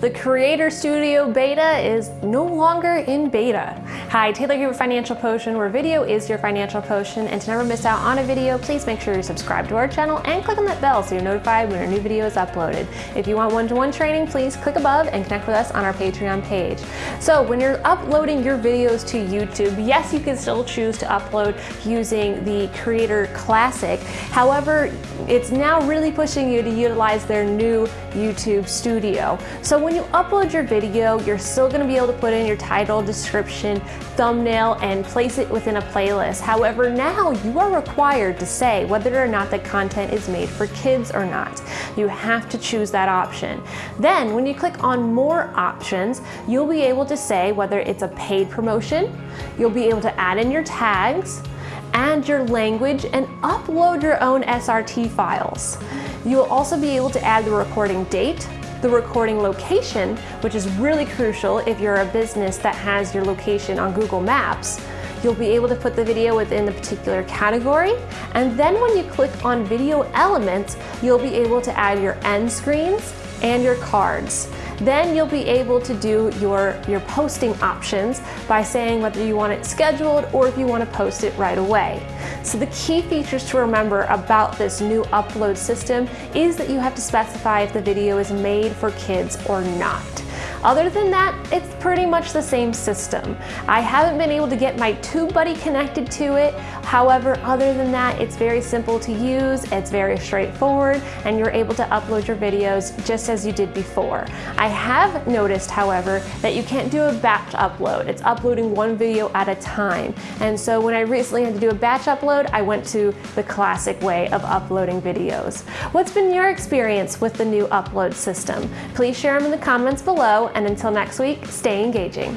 The Creator Studio Beta is no longer in beta. Hi, Taylor here with Financial Potion, where video is your financial potion. And to never miss out on a video, please make sure you subscribe to our channel and click on that bell so you're notified when a new video is uploaded. If you want one-to-one -one training, please click above and connect with us on our Patreon page. So when you're uploading your videos to YouTube, yes, you can still choose to upload using the Creator Classic. However, it's now really pushing you to utilize their new YouTube Studio. So when you upload your video, you're still gonna be able to put in your title, description, thumbnail, and place it within a playlist. However, now you are required to say whether or not the content is made for kids or not. You have to choose that option. Then when you click on more options, you'll be able to say whether it's a paid promotion, you'll be able to add in your tags, and your language and upload your own SRT files. You'll also be able to add the recording date, the recording location, which is really crucial if you're a business that has your location on Google Maps. You'll be able to put the video within the particular category. And then when you click on video elements, you'll be able to add your end screens and your cards. Then you'll be able to do your, your posting options by saying whether you want it scheduled or if you want to post it right away. So the key features to remember about this new upload system is that you have to specify if the video is made for kids or not. Other than that, it's pretty much the same system. I haven't been able to get my TubeBuddy connected to it. However, other than that, it's very simple to use, it's very straightforward, and you're able to upload your videos just as you did before. I have noticed, however, that you can't do a batch upload. It's uploading one video at a time. And so when I recently had to do a batch upload, I went to the classic way of uploading videos. What's been your experience with the new upload system? Please share them in the comments below and until next week, stay engaging.